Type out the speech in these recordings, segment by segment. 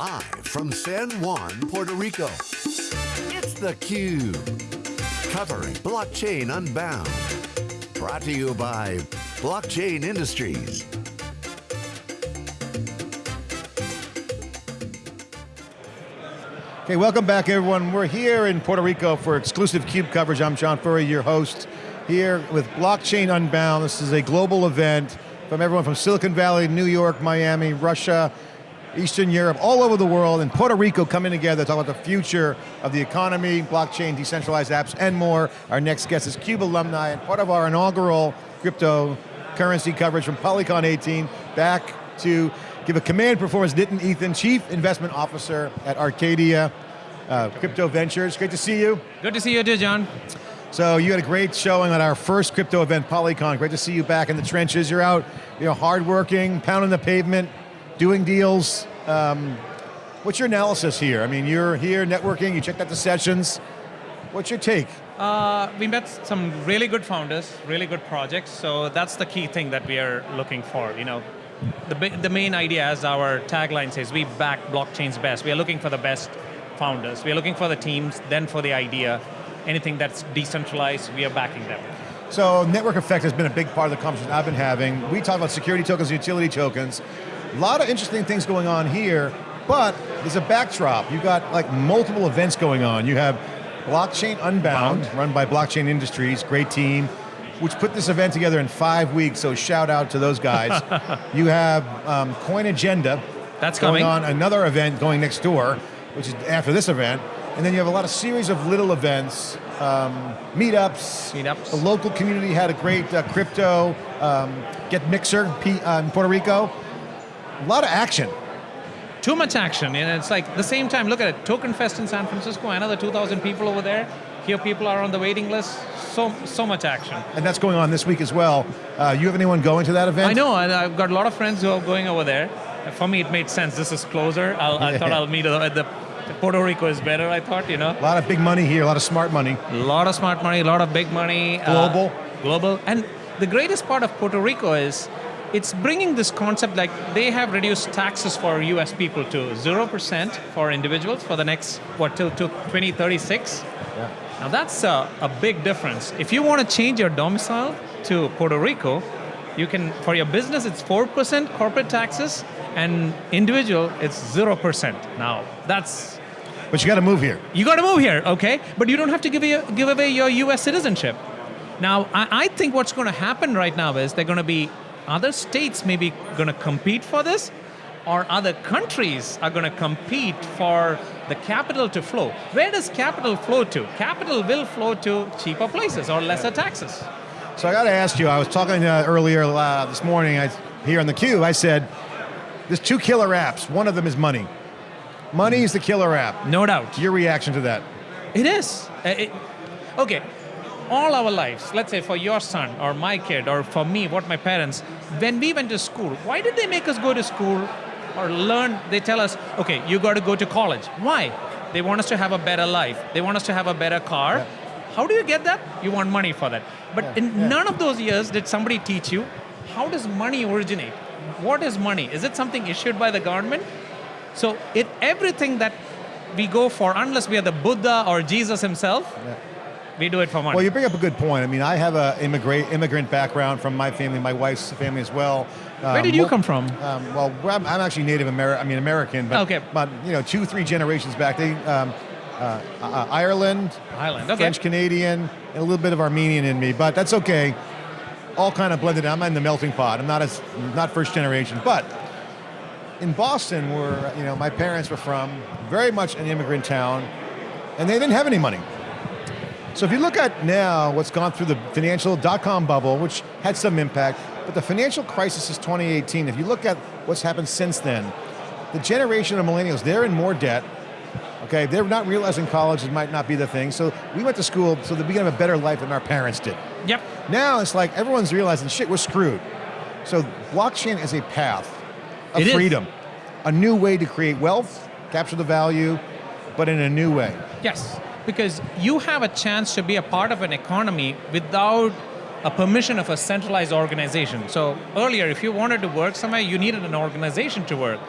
Live from San Juan, Puerto Rico, it's theCUBE. Covering Blockchain Unbound. Brought to you by Blockchain Industries. Okay, welcome back everyone. We're here in Puerto Rico for exclusive CUBE coverage. I'm John Furrier, your host, here with Blockchain Unbound. This is a global event from everyone from Silicon Valley, New York, Miami, Russia, Eastern Europe, all over the world, and Puerto Rico coming together to talk about the future of the economy, blockchain, decentralized apps, and more. Our next guest is CUBE alumni and part of our inaugural cryptocurrency coverage from Polycon 18, back to give a command performance, Nitin Ethan, Chief Investment Officer at Arcadia uh, Crypto Ventures. Great to see you. Good to see you too, John. So you had a great showing at our first crypto event, Polycon. Great to see you back in the trenches. You're out, you know, hardworking, pounding the pavement, doing deals. Um, what's your analysis here? I mean, you're here networking, you checked out the sessions. What's your take? Uh, we met some really good founders, really good projects, so that's the key thing that we are looking for. You know, the, the main idea, as our tagline says, we back blockchain's best. We are looking for the best founders. We are looking for the teams, then for the idea. Anything that's decentralized, we are backing them. So network effect has been a big part of the conversation I've been having. We talk about security tokens, utility tokens. A lot of interesting things going on here, but there's a backdrop. You've got like multiple events going on. You have Blockchain Unbound, Bound. run by Blockchain Industries, great team, which put this event together in five weeks, so shout out to those guys. you have um, Coin Agenda, That's going coming. on, another event going next door, which is after this event, and then you have a lot of series of little events, um, meetups. Meetups. The local community had a great uh, crypto, um, Get Mixer P, uh, in Puerto Rico. A lot of action. Too much action, and it's like, the same time, look at it, Token Fest in San Francisco, another 2,000 people over there. Here people are on the waiting list, so, so much action. And that's going on this week as well. Uh, you have anyone going to that event? I know, I've got a lot of friends who are going over there. For me, it made sense, this is closer. I'll, I thought I'll meet at the Puerto Rico is better, I thought, you know. A lot of big money here, a lot of smart money. A lot of smart money, a lot of big money. Global. Uh, global. And the greatest part of Puerto Rico is it's bringing this concept like they have reduced taxes for US people to 0% for individuals for the next, what, till, till 2036? Yeah. Now that's a, a big difference. If you want to change your domicile to Puerto Rico, you can, for your business it's 4% corporate taxes, and individual it's 0%. Now, that's but you got to move here. You got to move here, okay? But you don't have to give, a, give away your US citizenship. Now, I, I think what's going to happen right now is they're going to be other states maybe going to compete for this, or other countries are going to compete for the capital to flow. Where does capital flow to? Capital will flow to cheaper places or lesser taxes. So I got to ask you, I was talking uh, earlier uh, this morning I, here on the Cube, I said, there's two killer apps. One of them is money. Money is the killer app. No doubt. Your reaction to that? It is. Uh, it, okay, all our lives, let's say for your son or my kid or for me, what my parents, when we went to school, why did they make us go to school or learn, they tell us, okay, you got to go to college. Why? They want us to have a better life. They want us to have a better car. Yeah. How do you get that? You want money for that. But yeah, in yeah. none of those years did somebody teach you, how does money originate? What is money? Is it something issued by the government? So it, everything that we go for, unless we are the Buddha or Jesus himself. We do it for money. Well, you bring up a good point. I mean, I have an immigrant, immigrant background from my family, my wife's family as well. Um, Where did you come from? Um, well, I'm, I'm, actually Native American, I mean American, but, okay. but you know, two, three generations back, they, um, uh, uh, Ireland, Ireland, okay. French Canadian, and a little bit of Armenian in me, but that's okay. All kind of blended. I'm in the melting pot. I'm not as not first generation, but in Boston, where you know my parents were from, very much an immigrant town, and they didn't have any money. So if you look at now what's gone through the financial dot-com bubble, which had some impact, but the financial crisis is 2018. If you look at what's happened since then, the generation of millennials, they're in more debt, okay? They're not realizing college might not be the thing, so we went to school so that we can have a better life than our parents did. Yep. Now it's like everyone's realizing, shit, we're screwed. So blockchain is a path of it freedom. Is. A new way to create wealth, capture the value, but in a new way. Yes, because you have a chance to be a part of an economy without a permission of a centralized organization. So earlier, if you wanted to work somewhere, you needed an organization to work.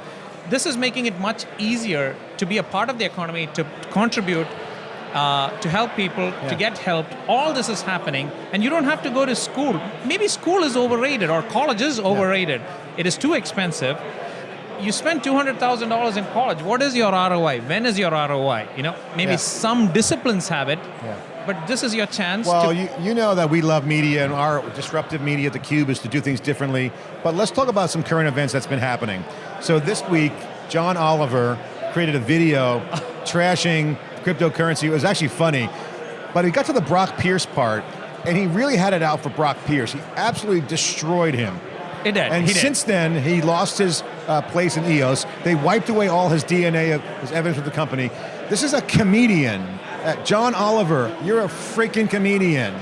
this is making it much easier to be a part of the economy, to contribute, uh, to help people, Yeah. to get helped. All this is happening, and you don't have to go to school. Maybe school is overrated or college is overrated. It is too expensive. You spend two hundred thousand dollars in college. What is your ROI? When is your ROI? You know, maybe Yeah. some disciplines have it, Yeah. but this is your chance. Well, you, you know that we love media and our disruptive media at theCUBE is to do things differently, but let's talk about some current events that's been happening. So this week, John Oliver created a video trashing cryptocurrency. It was actually funny, but he got to the Brock Pierce part, and he really had it out for Brock Pierce. He absolutely destroyed him. It did. And he did. since then, he lost his uh, place in EOS. They wiped away all his DNA, of his evidence with the company. This is a comedian. Uh, John Oliver, you're a freaking comedian.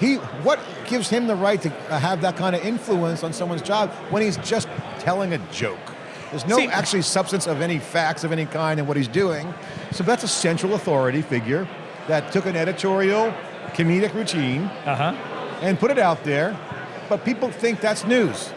He, what gives him the right to uh, have that kind of influence on someone's job when he's just telling a joke? There's no See- actually substance of any facts of any kind in what he's doing. So that's a central authority figure that took an editorial comedic routine uh-huh. and put it out there, but people think that's news.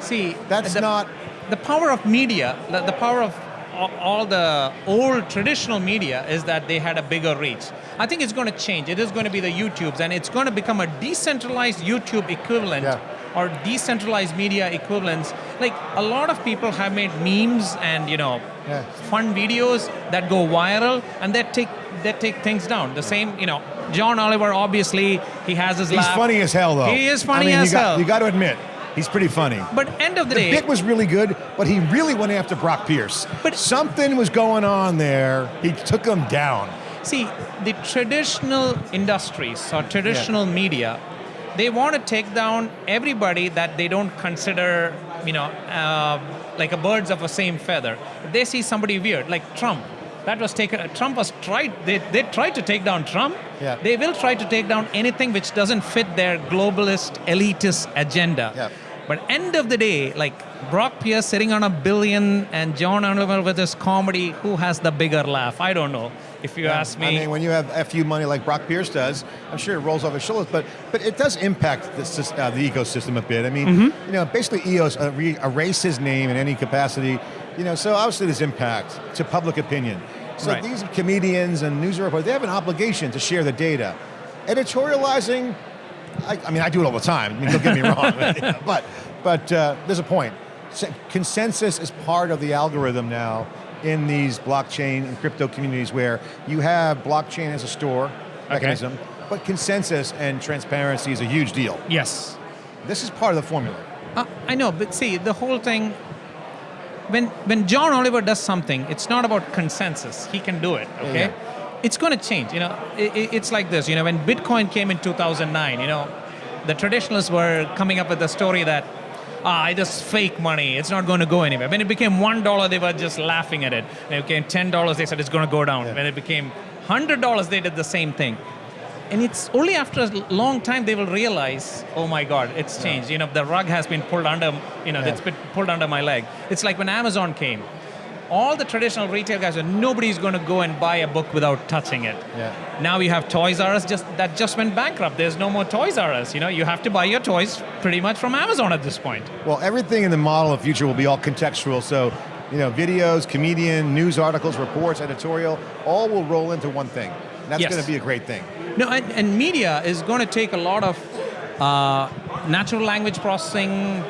See, That's the, not the power of media. The, the power of all the old traditional media is that they had a bigger reach. I think it's going to change. It is going to be the YouTubes, and it's going to become a decentralized YouTube equivalent. Yeah. Or decentralized media equivalents. Like a lot of people have made memes and you know Yeah. fun videos that go viral and that take that take things down. The same, you know, John Oliver obviously he has his He's laugh. funny as hell, though. He is funny I mean, as you got, hell. You got to admit, he's pretty funny. But end of the, The day, bit was really good, but he really went after Brock Pierce. But- something was going on there. He took him down. See, the traditional industries or traditional media, they want to take down everybody that they don't consider, you know, uh, like a birds of the same feather. If they see somebody weird, like Trump, that was taken. Uh, Trump was tried. They, they tried to take down Trump. Yeah. They will try to take down anything which doesn't fit their globalist elitist agenda. Yeah. But end of the day, like Brock Pierce sitting on a billion and John Oliver with his comedy, who has the bigger laugh? I don't know. If you ask me, I mean, when you have FU money like Brock Pierce does, I'm sure it rolls off his shoulders, but but it does impact the, uh, the ecosystem a bit. I mean, Mm-hmm. you know, basically EOS uh, re- erase his name in any capacity. You know, so obviously there's impact to public opinion. So Right. these comedians and news reporters, they have an obligation to share the data. Editorializing, I, I mean, I do it all the time. I mean, don't get me wrong, but but uh, there's a point. Consensus is part of the algorithm now in these blockchain and crypto communities where you have blockchain as a store mechanism, but consensus and transparency is a huge deal. yes, This is part of the formula. Uh, I know, but see, the whole thing, when, when John Oliver does something, it's not about consensus. He can do it, okay? Yeah. It's going to change, you know. I- I- it's like this, you know, when Bitcoin came in 2009, you know, the traditionalists were coming up with the story that, ah, it is fake money, it's not going to go anywhere. When it became $1, they were just laughing at it. When it became $10, they said it's going to go down. Yeah. When it became $100, they did the same thing. And it's only after a long time they will realize, oh my God, it's changed. You know, the rug has been pulled under, you know, Yeah. it's been pulled under my leg. It's like when Amazon came. All the traditional retail guys are nobody's going to go and buy a book without touching it. Yeah. Now you have Toys R Us just that just went bankrupt. There's no more Toys R Us. You know, you have to buy your toys pretty much from Amazon at this point. Well, everything in the model of future will be all contextual. So, you know, videos, comedian, news articles, reports, editorial, all will roll into one thing. And that's Yes. going to be a great thing. No, and, and media is going to take a lot of uh, natural language processing.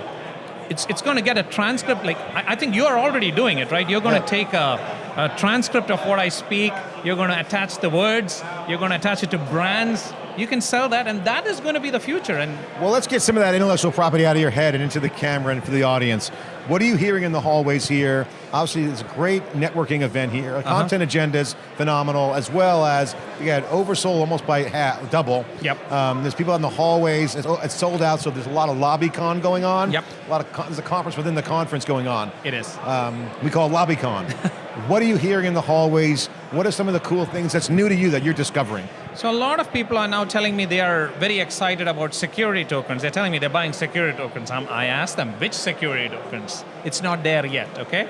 It's, it's going to get a transcript. Like I, I think you are already doing it, right? You're going Yeah. to take a, a transcript of what I speak. You're going to attach the words. You're going to attach it to brands. You can sell that, and that is going to be the future. And Well, let's get some of that intellectual property out of your head and into the camera and for the audience. What are you hearing in the hallways here? Obviously, it's a great networking event here. Uh-huh. Content agenda's phenomenal, as well as you got oversold almost by half, double. Yep. Um, there's people in the hallways. It's, it's sold out, so there's a lot of LobbyCon going on. Yep. A lot of con- there's a conference within the conference going on. it is. Um, we call it LobbyCon. what are you hearing in the hallways? What are some of the cool things that's new to you that you're discovering? So a lot of people are now telling me they are very excited about security tokens. They're telling me they're buying security tokens. I'm, I asked them, which security tokens? It's not there yet, okay?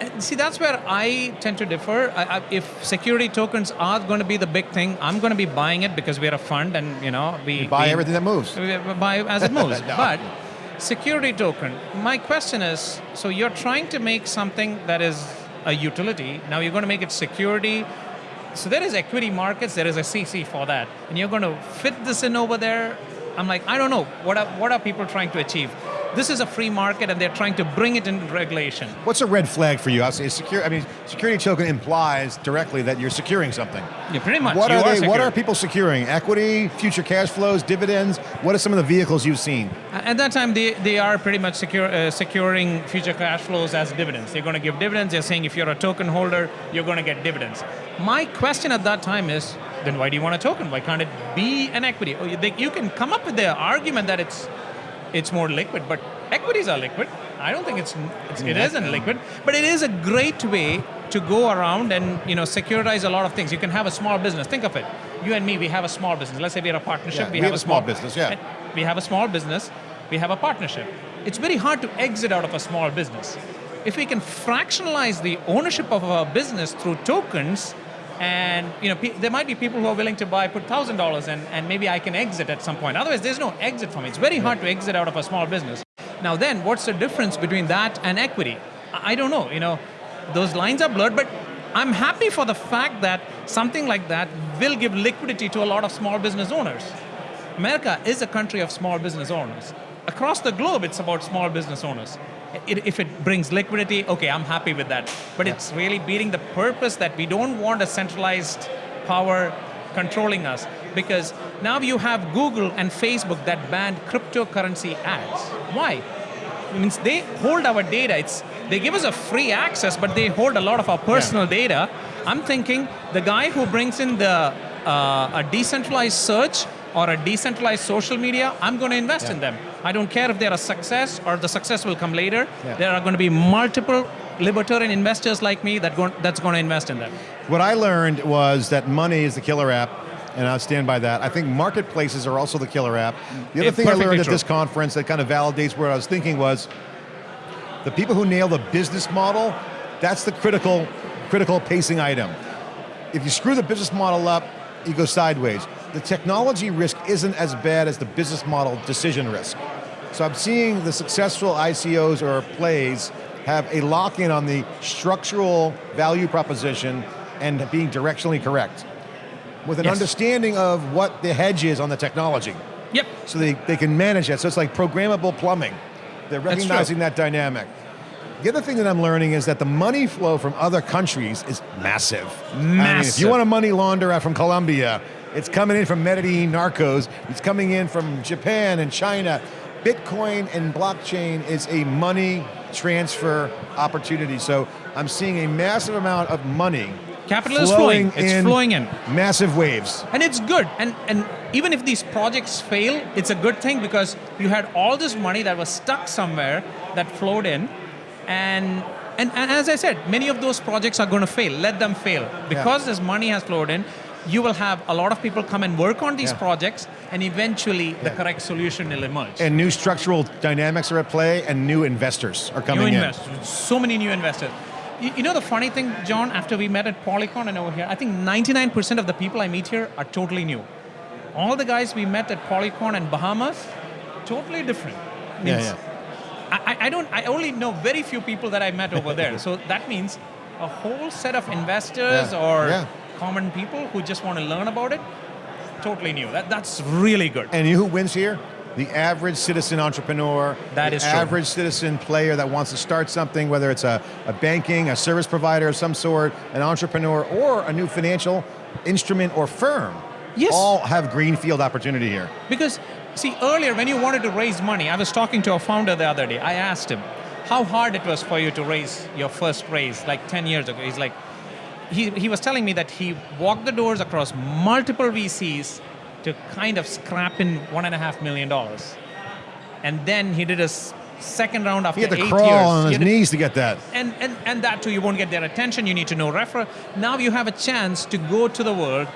And see, that's where I tend to differ. I, I, if security tokens are going to be the big thing, I'm going to be buying it because we're a fund and, you know, we... Buy we- everything that moves. we buy as it moves. No. But Security token. My question is, so you're trying to make something that is a utility. Now you're going to make it security. So there is equity markets, there is a CC for that. And you're going to fit this in over there. I'm like, I don't know. What are, what are people trying to achieve? This is a free market and they're trying to bring it into regulation. What's a red flag for you? I say secure. I mean, security token implies directly that you're securing something. Yeah, pretty much. What you are they? What are people securing? Equity, future cash flows, dividends. What are some of the vehicles you've seen? At that time, they, they are pretty much secure, uh, securing future cash flows as dividends. They're going to give dividends. They're saying if you're a token holder, you're going to get dividends. My question at that time is, then why do you want a token? Why can't it be an equity? Oh, you can come up with the argument that it's it's more liquid, but equities are liquid. I don't think it's, it's it isn't liquid, but it is a great way to go around and you know securitize a lot of things. You can have a small business. Think of it. You and me, we have a small business. Let's say we're a partnership. Yeah, we, we have a small business, yeah. We have a small business. We have a partnership. It's very hard to exit out of a small business. If we can fractionalize the ownership of our business through tokens, and you know, there might be people who are willing to buy, put thousand dollars, and and maybe I can exit at some point. Otherwise, there's no exit for me. It's very hard to exit out of a small business. Now, then, what's the difference between that and equity? I don't know. You know, those lines are blurred, but I'm happy for the fact that something like that will give liquidity to a lot of small business owners. America is a country of small business owners. Across the globe, it's about small business owners. It- if it brings liquidity, okay, I'm happy with that. But it's really beating the purpose that we don't want a centralized power controlling us. Because now you have Google and Facebook that banned cryptocurrency ads. Why? It means they hold our data. It's they give us a free access, but they hold a lot of our personal data. I'm thinking the guy who brings in the uh, a decentralized search or a decentralized social media, I'm going to invest in them. I don't care if they're a success or the success will come later. Yeah. There are going to be multiple libertarian investors like me that go, that's going to invest in them. What I learned was that money is the killer app, and I'll stand by that. I think marketplaces are also the killer app. The other Yeah, thing I learned at true. this conference that kind of validates what I was thinking was the people who nail the business model, that's the critical, critical pacing item. If you screw the business model up, you go sideways. The technology risk isn't as bad as the business model decision risk. So I'm seeing the successful ICOs or plays have a lock-in on the structural value proposition and being directionally correct. With an Yes. understanding of what the hedge is on the technology. Yep. So they, they can manage that. So it's like programmable plumbing. They're recognizing that dynamic. The other thing that I'm learning is that the money flow from other countries is massive. I mean, if you want to money launderer from Colombia, it's coming in from Medellin narcos, it's coming in from Japan and China. Bitcoin and blockchain is a money transfer opportunity. So I'm seeing a massive amount of money Capital is flowing. It's in flowing in. massive waves. And it's good. And and even if these projects fail, it's a good thing because you had all this money that was stuck somewhere that flowed in. And and, and as I said, many of those projects are going to fail. Let them fail. Because this money has flowed in, you will have a lot of people come and work on these Yeah. projects and eventually the correct solution will emerge. And new structural dynamics are at play and new investors are coming new in. investors, so many new investors. You, you know the funny thing, John, after we met at Polycon and over here, I think 99% of the people I meet here are totally new. All the guys we met at Polycon and Bahamas, totally different. Yeah, yeah. I, I- I don't. I only know very few people that I met over there. so that means a whole set of investors Yeah, or yeah. Common people who just want to learn about it. Totally new. That, that's really good. And you who wins here? The average citizen entrepreneur, That the is true. average citizen player that wants to start something, whether it's a, a banking, a service provider of some sort, an entrepreneur, or a new financial instrument or firm. Yes. All have greenfield opportunity here. Because, see, earlier when you wanted to raise money, I was talking to a founder the other day. I asked him how hard it was for you to raise your first raise, like 10 years ago. He's like, he, he was telling me that he walked the doors across multiple VCs to kind of scrap in one and a half million dollars. And then he did a second round after eight years. He had to crawl years. on his knees to get that. and, and, and that too, you won't get their attention. You need to know refer. Now you have a chance to go to the world,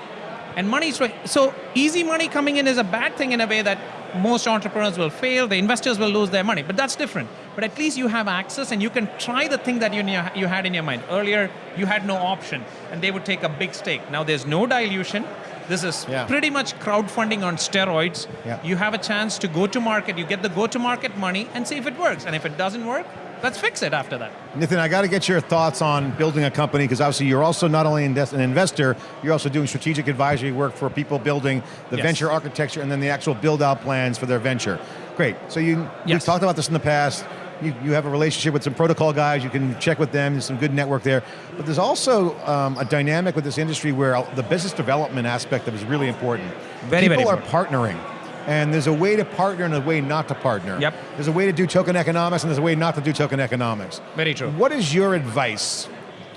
and money's right. So easy money coming in is a bad thing in a way that most entrepreneurs will fail. The investors will lose their money, but that's different. But at least you have access, and you can try the thing that you you had in your mind earlier. You had no option, and they would take a big stake. Now there's no dilution. This is Yeah. pretty much crowdfunding on steroids. Yeah. You have a chance to go to market, you get the go to market money and see if it works. And if it doesn't work, let's fix it after that. Nathan, I got to get your thoughts on building a company because obviously you're also not only an investor, you're also doing strategic advisory work for people building the Yes. venture architecture and then the actual build out plans for their venture. Great. So you we've talked about this in the past. You, you have a relationship with some protocol guys. You can check with them. There's some good network there. But there's also um, a dynamic with this industry where the business development aspect of it is really important. Very, people very are partnering. And there's a way to partner and a way not to partner. Yep. There's a way to do token economics and there's a way not to do token economics. Very true. What is your advice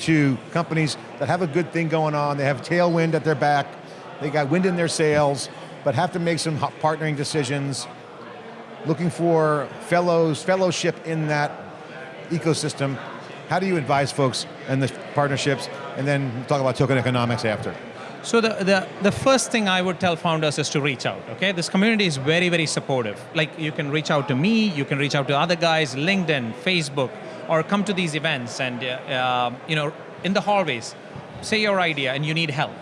to companies that have a good thing going on, they have tailwind at their back, they got wind in their sails, but have to make some partnering decisions, looking for fellows, fellowship in that ecosystem. How do you advise folks and the partnerships, and then talk about token economics after? So the, the, the first thing I would tell founders is to reach out, okay? This community is very, very supportive. Like you can reach out to me, you can reach out to other guys, LinkedIn, Facebook, or come to these events and, uh, uh, you know, in the hallways, say your idea and you need help.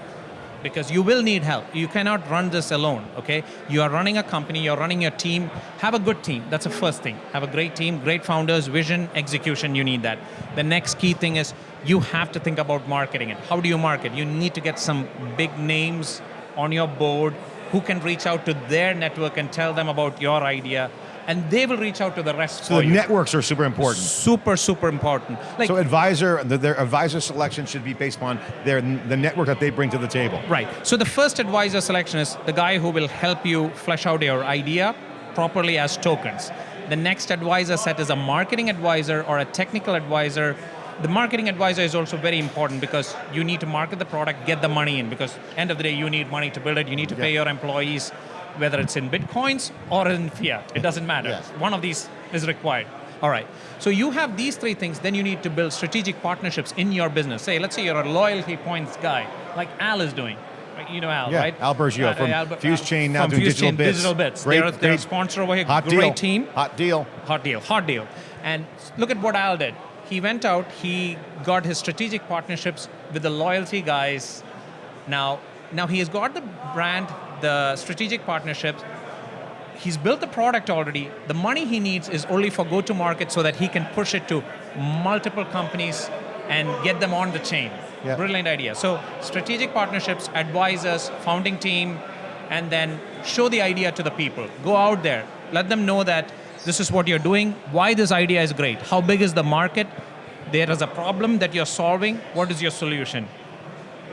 Because you will need help. You cannot run this alone, okay? You are running a company, you're running your team. Have a good team, that's the first thing. Have a great team, great founders, vision, execution, you need that. The next key thing is you have to think about marketing it. How do you market? You need to get some big names on your board who can reach out to their network and tell them about your idea, and they will reach out to the rest So the you. networks are super important. Super, super important. Like, so advisor, the, their advisor selection should be based on their the network that they bring to the table. Right. So the first advisor selection is the guy who will help you flesh out your idea properly as tokens. The next advisor set is a marketing advisor or a technical advisor. The marketing advisor is also very important because you need to market the product, get the money in because end of the day you need money to build it. You need to pay your employees whether it's in bitcoins or in fiat. It doesn't matter. Yes. One of these is required. All right. So you have these three things, then you need to build strategic partnerships in your business. Say, let's say you're a loyalty points guy, like Al is doing. You know Al, Yeah, right? Al Burgio uh, from Albert- Fuse uh, Chain, now doing Digital Chain, Bits. Digital Bits. Great- they're, they're a great- sponsor over here. Hot great deal. team. Hot deal. Hot deal, hot deal. And look at what Al did. He went out, he got his strategic partnerships with the loyalty guys. Now, now he has got the brand, the strategic partnerships. He's built the product already. The money he needs is only for go-to-market so that he can push it to multiple companies and get them on the chain. Yeah. Brilliant idea. So strategic partnerships, advisors, founding team, and then show the idea to the people. Go out there, let them know that this is what you're doing, why this idea is great, how big is the market, there is a problem that you're solving, what is your solution?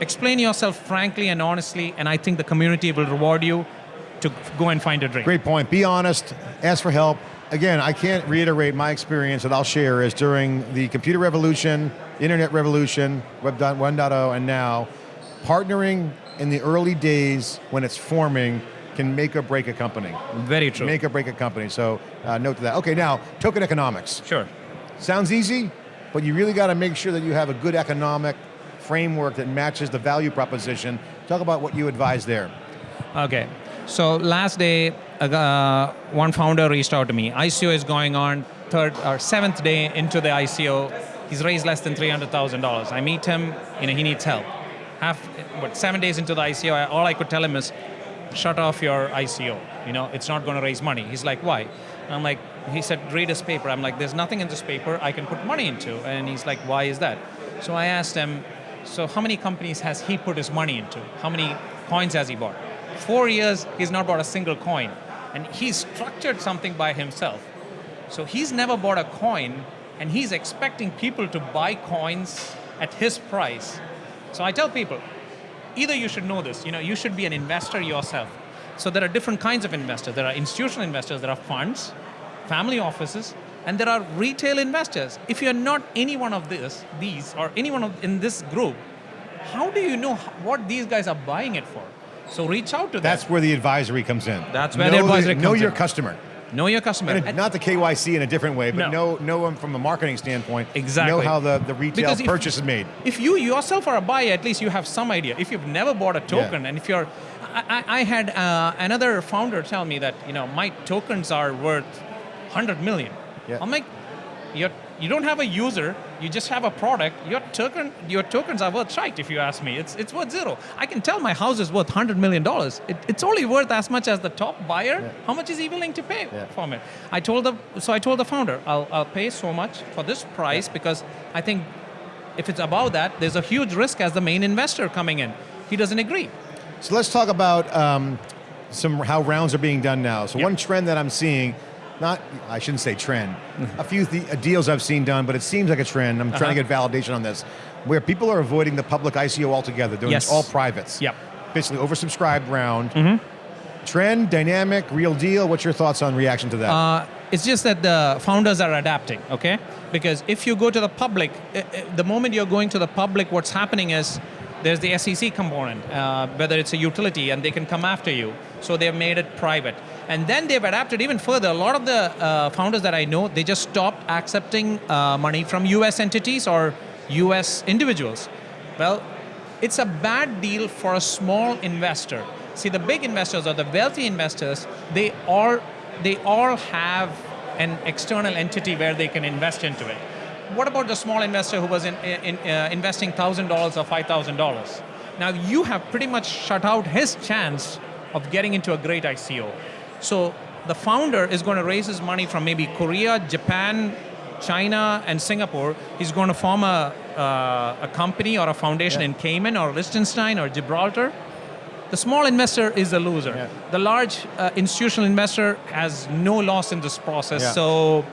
Explain yourself frankly and honestly, and I think the community will reward you to go and find a dream. Great point. Be honest, ask for help. Again, I can't reiterate my experience that I'll share is during the computer revolution, internet revolution, Web 1.0, and now, partnering in the early days when it's forming can make or break a company. Very true. Make or break a company. So uh, note to that. Okay, now token economics. sure. Sounds easy, but you really got to make sure that you have a good economic framework that matches the value proposition. Talk about what you advise there. Okay. So last day, uh, one founder reached out to me. ICO is going on third or seventh day into the ICO. He's raised less than three hundred thousand dollars. I meet him. You know, he needs help. Half, what seven days into the ICO, all I could tell him is, shut off your ICO. You know, it's not going to raise money. He's like, why? I'm like, he said, read his paper. I'm like, there's nothing in this paper I can put money into. And he's like, why is that? So I asked him, so how many companies has he put his money into? How many coins has he bought? Four years, he's not bought a single coin. And he's structured something by himself. So he's never bought a coin, and he's expecting people to buy coins at his price. So I tell people, either you should know this, you know, you should be an investor yourself. So there are different kinds of investors. There are institutional investors, there are funds, family offices, and there are retail investors. If you're not any one of this, these, or anyone of, in this group, how do you know what these guys are buying it for? So reach out to them. That's where the advisory comes in. That's where know the advisory Know comes your in. customer. know your customer. And And- not the KYC in a different way, but No. know know them from a marketing standpoint. Exactly. Know how the, the retail Because if- purchase is made. If you yourself are a buyer, at least you have some idea. If you've never bought a token, and if you're, I, I I had uh, another founder tell me that you know my tokens are worth 100 million. Yeah. I'm like, you're, you don't have a user, You just have a product. Your token, your tokens are worth shite. If you ask me, it's it's worth zero. I can tell my house is worth hundred million dollars. It, it's only worth as much as the top buyer. Yeah. How much is he willing to pay Yeah. for it? I told the so I told the founder, I'll I'll pay so much for this price because I think if it's above that, there's a huge risk as the main investor coming in. He doesn't agree. So let's talk about um, some how rounds are being done now. So Yep. one trend that I'm seeing, not I shouldn't say trend, a few uh, deals I've seen done, but it seems like a trend. I'm trying to Uh-huh. get validation on this, where people are avoiding the public ICO altogether, doing Yes. all privates. Yep. Basically, oversubscribed round. Mm-hmm. Trend, dynamic, real deal. What's your thoughts on reaction to that? Uh, it's just that the founders are adapting, okay? Because if you go to the public, i- i- the moment you're going to the public, what's happening is there's the SEC component, uh, whether it's a utility, and they can come after you. So they've made it private. And then they've adapted even further. A lot of the uh, founders that I know, they just stopped accepting uh, money from US entities or US individuals. Well, it's a bad deal for a small investor. See, the big investors or the wealthy investors, they all they all have an external entity where they can invest into it. What about the small investor who was in, in, uh, investing thousand dollars or five thousand dollars? Now you have pretty much shut out his chance of getting into a great ICO. So the founder is going to raise his money from maybe Korea, Japan, China, and Singapore. He's going to form a, uh, a company or a foundation Yeah. in Cayman or Liechtenstein or Gibraltar. The small investor is the loser. Yeah. The large uh, institutional investor has no loss in this process. Yeah. So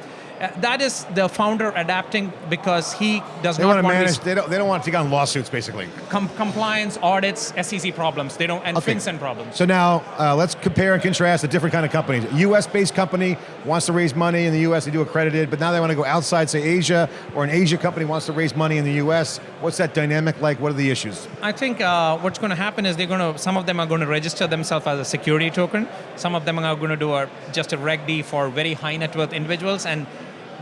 that is the founder adapting because he does they not want to manage. They don't. They don't want to take on lawsuits, basically. com- compliance, audits, SEC problems. They don't and Okay. FinCEN problems. So now uh, let's compare and contrast the different kind of companies. A U.S.-based company wants to raise money in the U.S. They do accredited, but now they want to go outside, say Asia, or an Asia company wants to raise money in the U.S. What's that dynamic like? What are the issues? I think uh, what's going to happen is they're going to. Some of them are going to register themselves as a security token. Some of them are going to do a, just a Reg D for very high net worth individuals, and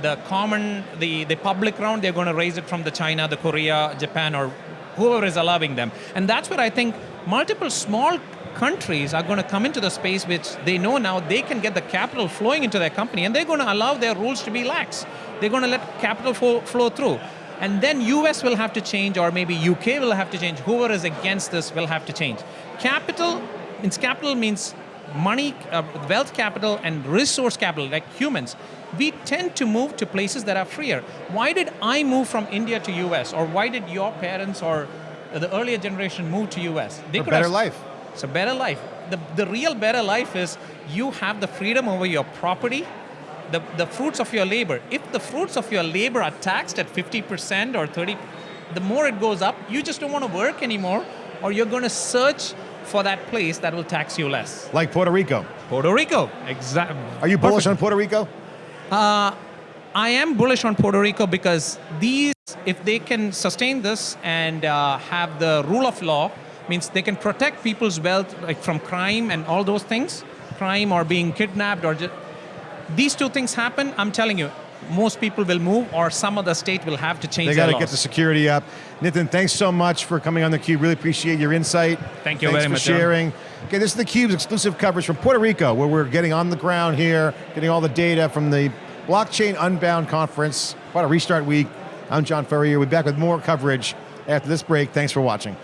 the common, the the public round, they're going to raise it from the China, the Korea, Japan, or whoever is allowing them. And that's where I think multiple small countries are going to come into the space which they know now they can get the capital flowing into their company, and they're going to allow their rules to be lax. They're going to let capital flow, flow through. And then US will have to change, or maybe UK will have to change. Whoever is against this will have to change. Capital means capital means money, uh, wealth capital, and resource capital, like humans. We tend to move to places that are freer. Why did I move from India to US, or why did your parents or the earlier generation move to US? They A could better have- life. It's a better life. The, the real better life is you have the freedom over your property, the, the fruits of your labor. If the fruits of your labor are taxed at 50% or 30, the more it goes up, you just don't want to work anymore, or you're going to search for that place that will tax you less. Like Puerto Rico. Puerto Rico, exactly. Are you bullish on Puerto Rico? I am bullish on Puerto Rico because these, if they can sustain this and uh, have the rule of law, means they can protect people's wealth like from crime and all those things, crime or being kidnapped or just, these two things happen. I'm telling you, most people will move, or some other state will have to change. They their got to get the security up. Nathan, thanks so much for coming on the Cube. Really appreciate your insight. Thank you thanks very for much, John. sharing. Okay, this is the Cube's exclusive coverage from Puerto Rico, where we're getting on the ground here, getting all the data from the Blockchain Unbound Conference, what a restart week. I'm John Furrier, we'll be back with more coverage after this break. Thanks for watching.